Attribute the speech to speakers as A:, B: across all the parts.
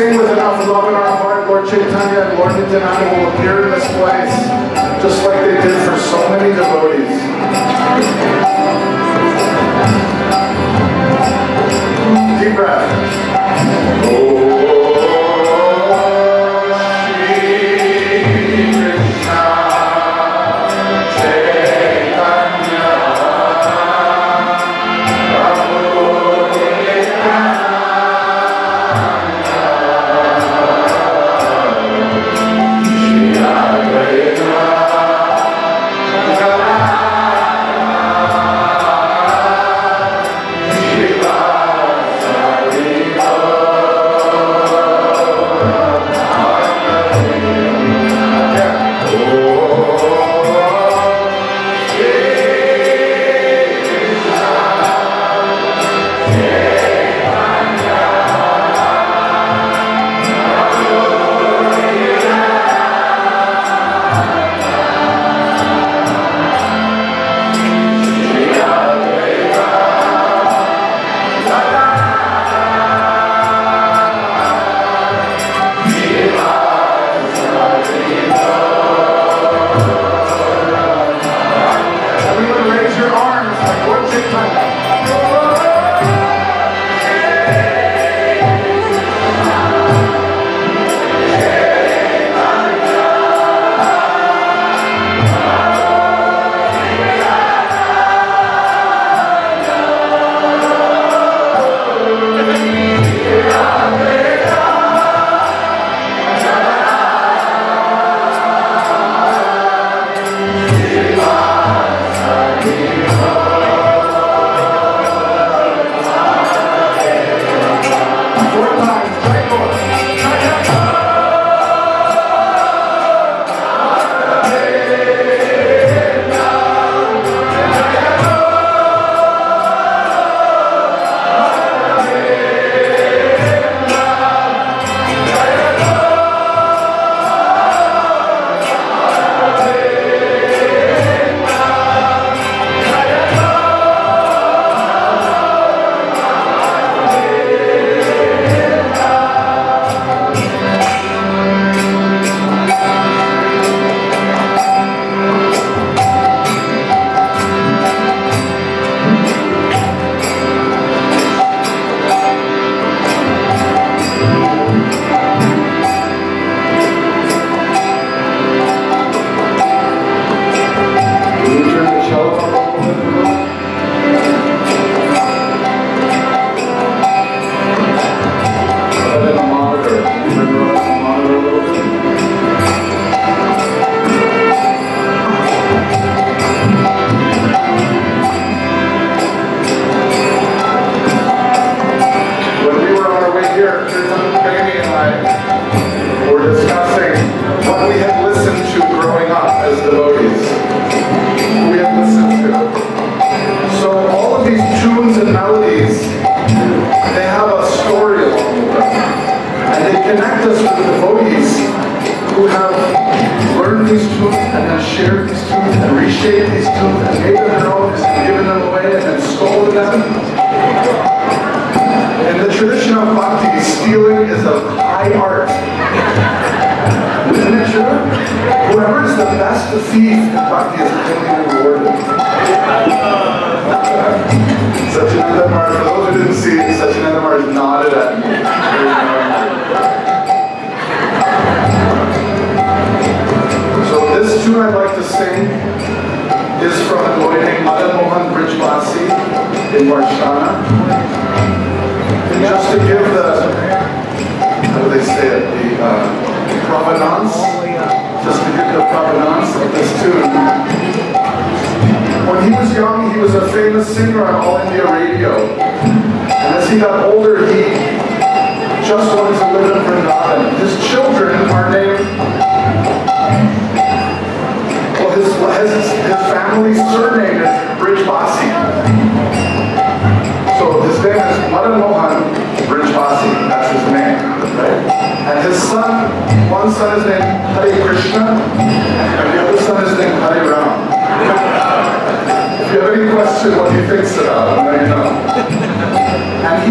A: sing with enough love in our heart, Lord Chaitanya and Lord Nityananda will appear in this place, just like they did for so many devotees. Deep breath. Oh.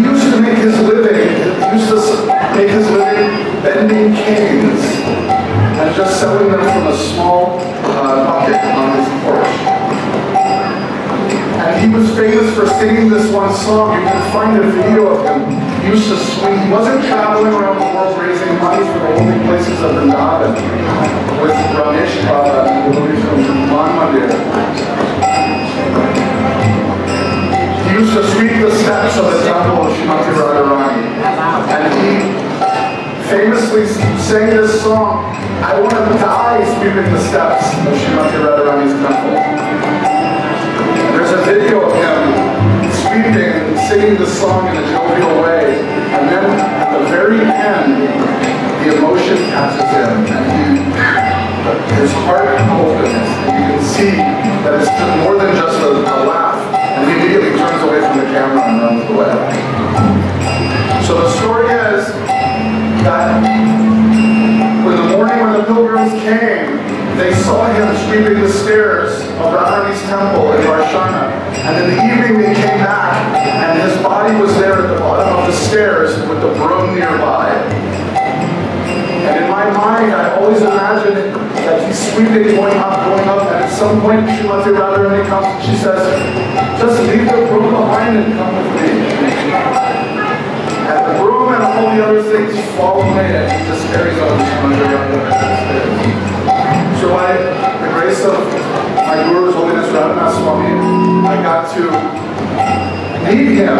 A: He used to make his living, he used to make his living bending canes and just selling them from a small uh, bucket on his porch. And he was famous for singing this one song. You can find a video of him. He used to swing. He wasn't traveling around the world raising money for the holy places of the Vrindavan with Ramesh Baba, who was from Manmandir used to sweep the steps of the temple of Shrimati Radharani. And he famously sang this song, I want to die sweeping the steps of Shrimati Radharani's temple. There's a video of him sweeping singing the song in a jovial way. And then at the very end, the emotion catches him and he, his heart opens. And you can see that it's more than just a, a laugh. He immediately turns away from the camera and runs away. So the story is that when the morning when the pilgrims came, they saw him sweeping the stairs of Radharani's temple in Varshana. And in the evening they came back, and his body was there at the bottom of the stairs with the broom nearby. And in my mind, I always imagined that he's sweeping, going up, going up, and at some point Srimati Radharani comes and she says, just leave the broom behind and come with me. And the broom and all the other things fall away, and he just carries on Srimati Radharani so by the grace of my Guru's Holiness Raghunath Swami, I got to meet him.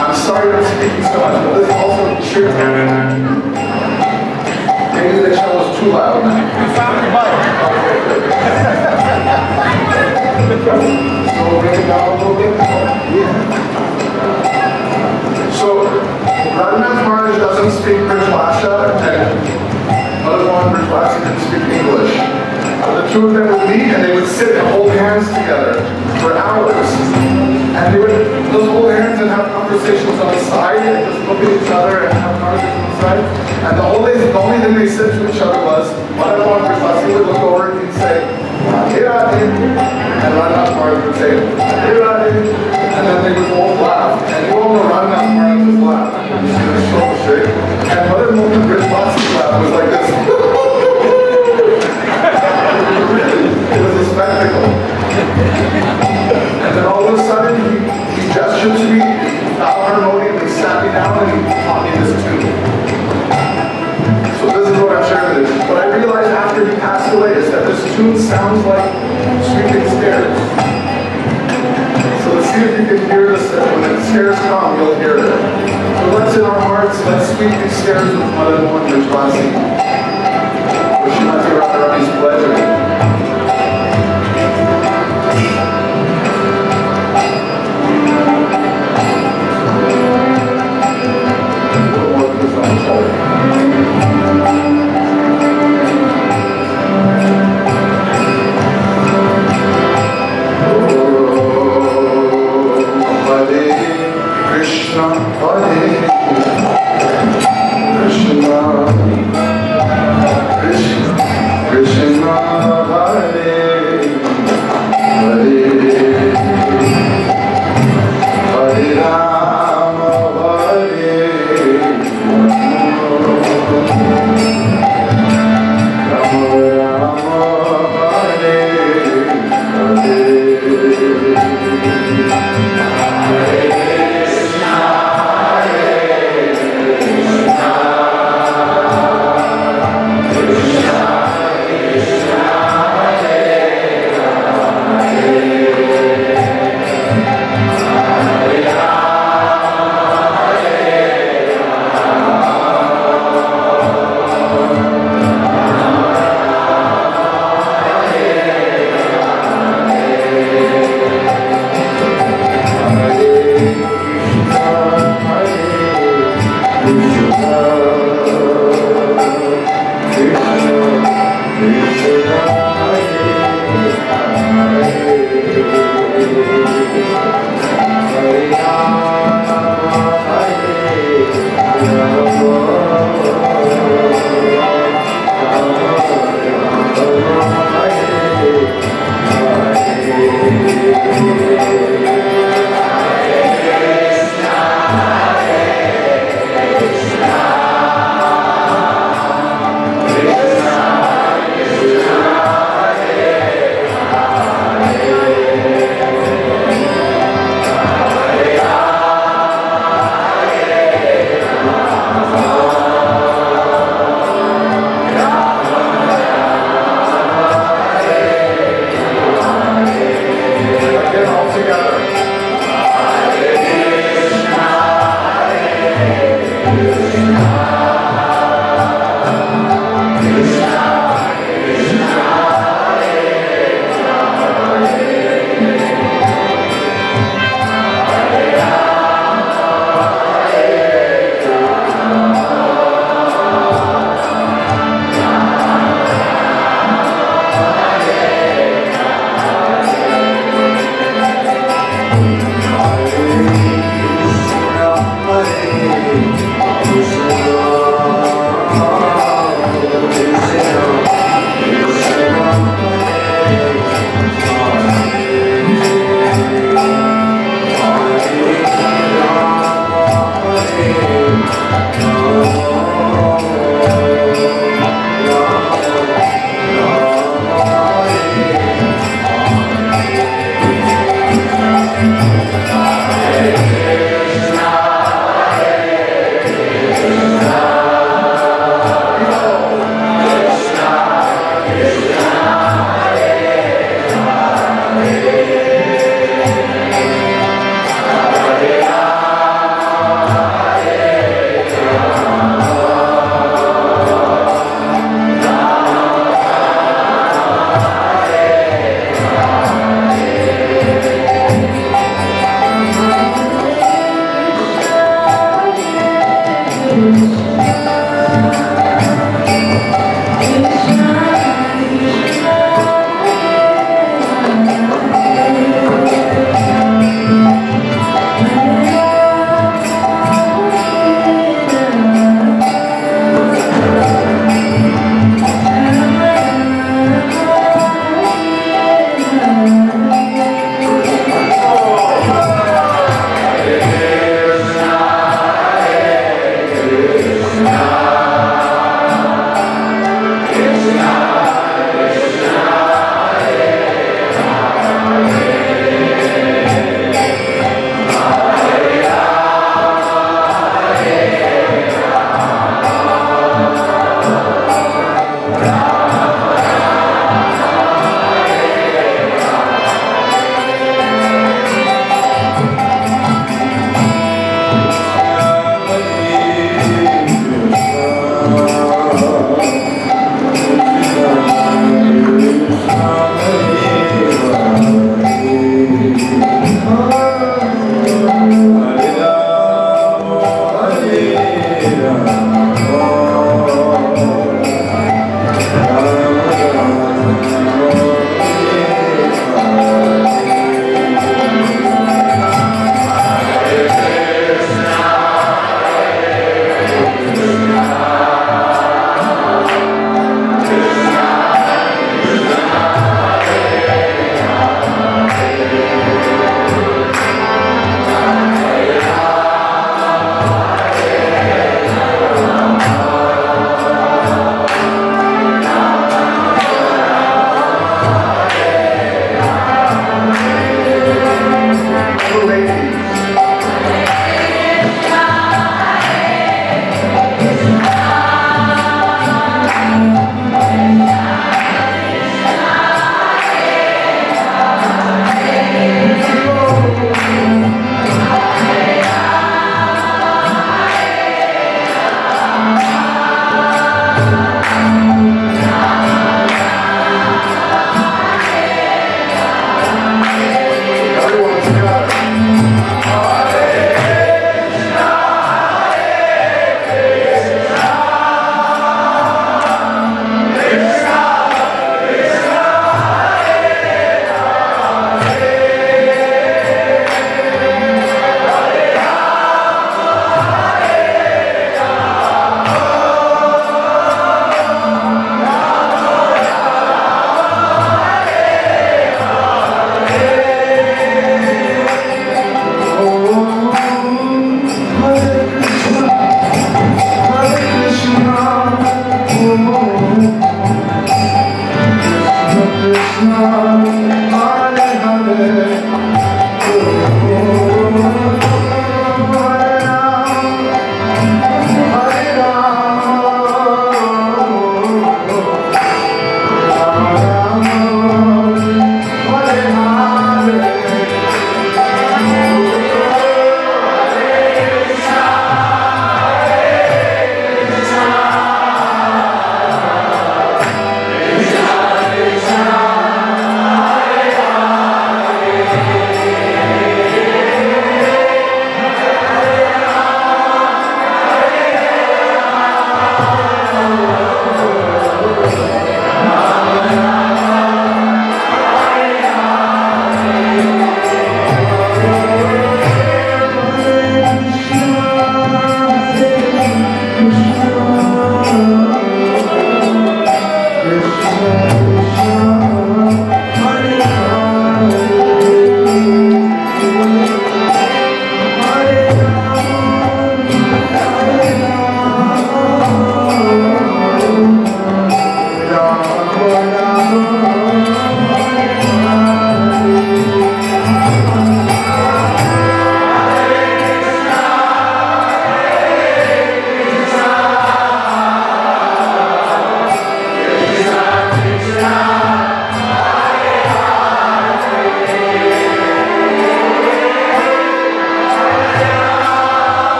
A: I'm sorry I'm speaking so much, but this also true. Maybe the cello is too loud. You found the mic. Conversations on the side and just look at each other and have conversations on. And the only, the only thing they said to each other was, Madhavan Rajwasi would look over and say, Radhe Radhe. And Raghunath Maharaj would say, Radhe Radhe. And then they would both laugh. And you all know Raghunath Maharaj was laughing. He was so straight. And Mother Mohan Rajwasi's laugh was like this. spectacle. And then all of a sudden, he, he gestured to me, taught me this tune. So this is what I'm sharing with you. What I realized after he passed away is that this tune sounds like sweeping stairs. So let's see if you can hear this. When the stairs come, you'll hear it. So let's in our hearts, let's sweep these stairs with Mother Mohan Rajwasi. Vishwanath Radharani's pleasure. Krishna, Krishna,